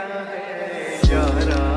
है यारा